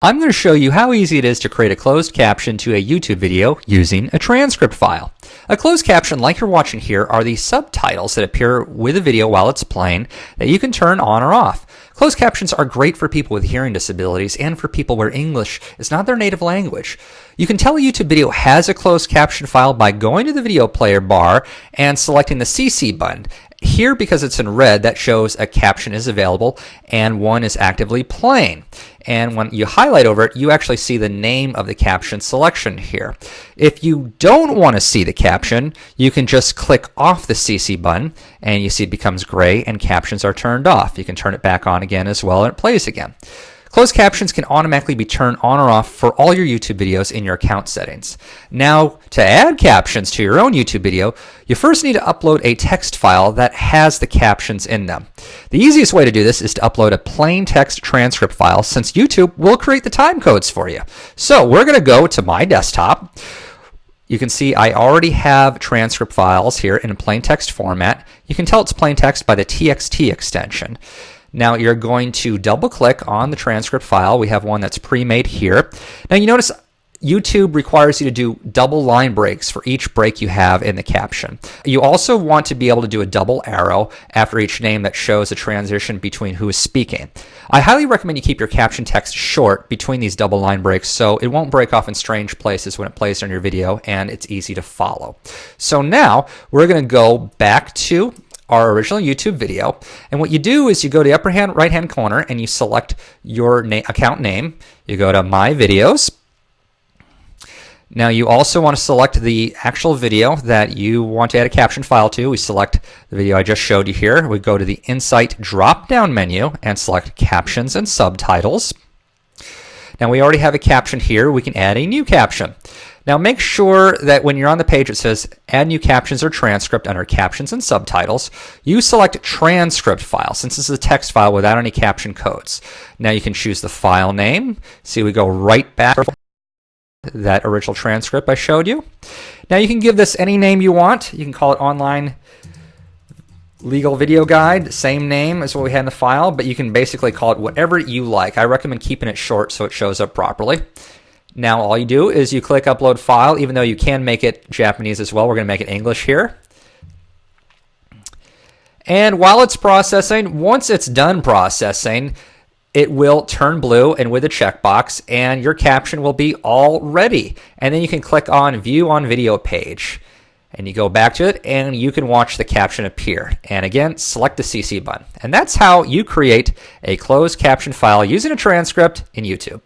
I'm going to show you how easy it is to create a closed caption to a YouTube video using a transcript file. A closed caption like you're watching here are the subtitles that appear with a video while it's playing that you can turn on or off. Closed captions are great for people with hearing disabilities and for people where English is not their native language. You can tell a YouTube video has a closed caption file by going to the video player bar and selecting the CC button. Here, because it's in red, that shows a caption is available and one is actively playing. And when you highlight over it, you actually see the name of the caption selection here. If you don't want to see the caption, you can just click off the CC button and you see it becomes gray and captions are turned off. You can turn it back on again as well and it plays again. Closed captions can automatically be turned on or off for all your YouTube videos in your account settings. Now, to add captions to your own YouTube video, you first need to upload a text file that has the captions in them. The easiest way to do this is to upload a plain text transcript file since YouTube will create the time codes for you. So we're going to go to my desktop. You can see I already have transcript files here in a plain text format. You can tell it's plain text by the TXT extension. Now you're going to double click on the transcript file. We have one that's pre-made here. Now you notice YouTube requires you to do double line breaks for each break you have in the caption. You also want to be able to do a double arrow after each name that shows a transition between who is speaking. I highly recommend you keep your caption text short between these double line breaks so it won't break off in strange places when it plays on your video and it's easy to follow. So now we're going to go back to our original YouTube video. And what you do is you go to the upper hand right hand corner and you select your na account name. You go to My Videos. Now you also want to select the actual video that you want to add a caption file to. We select the video I just showed you here. We go to the Insight drop-down menu and select Captions and Subtitles. Now we already have a caption here. We can add a new caption. Now make sure that when you're on the page it says add new captions or transcript under captions and subtitles, you select transcript file since this is a text file without any caption codes. Now you can choose the file name. See we go right back that original transcript I showed you. Now you can give this any name you want. You can call it online legal video guide, same name as what we had in the file, but you can basically call it whatever you like. I recommend keeping it short so it shows up properly. Now all you do is you click upload file, even though you can make it Japanese as well. We're going to make it English here. And while it's processing, once it's done processing, it will turn blue and with a checkbox and your caption will be all ready. And then you can click on view on video page and you go back to it and you can watch the caption appear. And again, select the CC button. And that's how you create a closed caption file using a transcript in YouTube.